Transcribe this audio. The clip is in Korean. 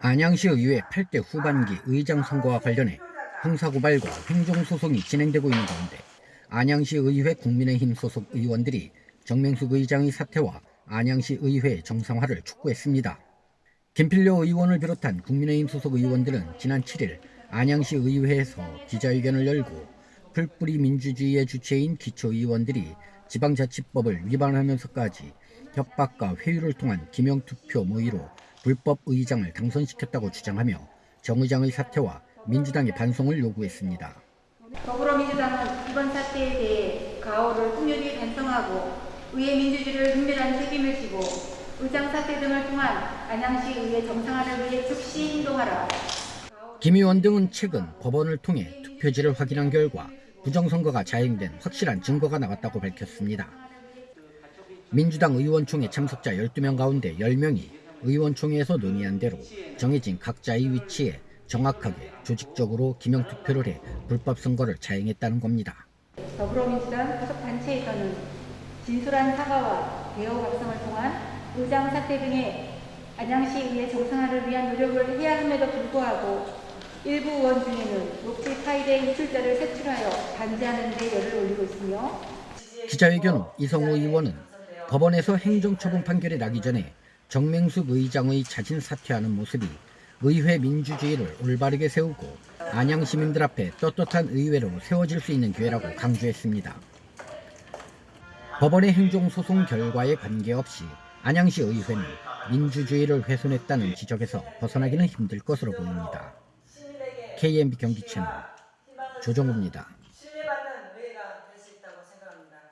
안양시 의회 8대 후반기 의장 선거와 관련해 형사고발과 행정소송이 진행되고 있는 가운데 안양시 의회 국민의힘 소속 의원들이 정명숙 의장의 사퇴와 안양시 의회 정상화를 촉구했습니다. 김필려 의원을 비롯한 국민의힘 소속 의원들은 지난 7일 안양시 의회에서 기자회견을 열고 풀뿌리 민주주의의 주체인 기초의원들이 지방자치법을 위반하면서까지 협박과 회유를 통한 기명투표 모의로 불법 의장을 당선시켰다고 주장하며 정 의장의 사퇴와 민주당의 반송을 요구했습니다. 더불어민주당은 이번 사태에 대해 가오를 통렬히 반성하고 의회 민주주의를 분별한 책임을 지고 의장 사퇴 등을 통한 안양시 의회 정상화를 위해 즉시 행동하라. 김 의원 등은 최근 법원을 통해 투표지를 확인한 결과 부정선거가 자행된 확실한 증거가 나왔다고 밝혔습니다. 민주당 의원총회 참석자 12명 가운데 10명이 의원총회에서 논의한 대로 정해진 각자의 위치에 정확하게 조직적으로 기명투표를 해 불법 선거를 자행했다는 겁니다. 더불어민주당 소속 단체에서는 진솔한 사과와 대어 각성을 통한 의장 사퇴 등의 안양시 의회 정상화를 위한 노력을 해야 함에도 불구하고 일부 의원 중에는 녹취 파일의 유출자를 색출하여 반대하는 데 열을 올리고 있으며 기자회견 후 이성호 의원은 법원에서 행정처분 판결이 나기 전에 정맹숙 의장의 자진 사퇴하는 모습이 의회 민주주의를 올바르게 세우고 안양 시민들 앞에 떳떳한 의회로 세워질 수 있는 기회라고 강조했습니다. 법원의 행정소송 결과에 관계없이 안양시 의회는 민주주의를 훼손했다는 지적에서 벗어나기는 힘들 것으로 보입니다. KMB 경기 채널 조정우입니다.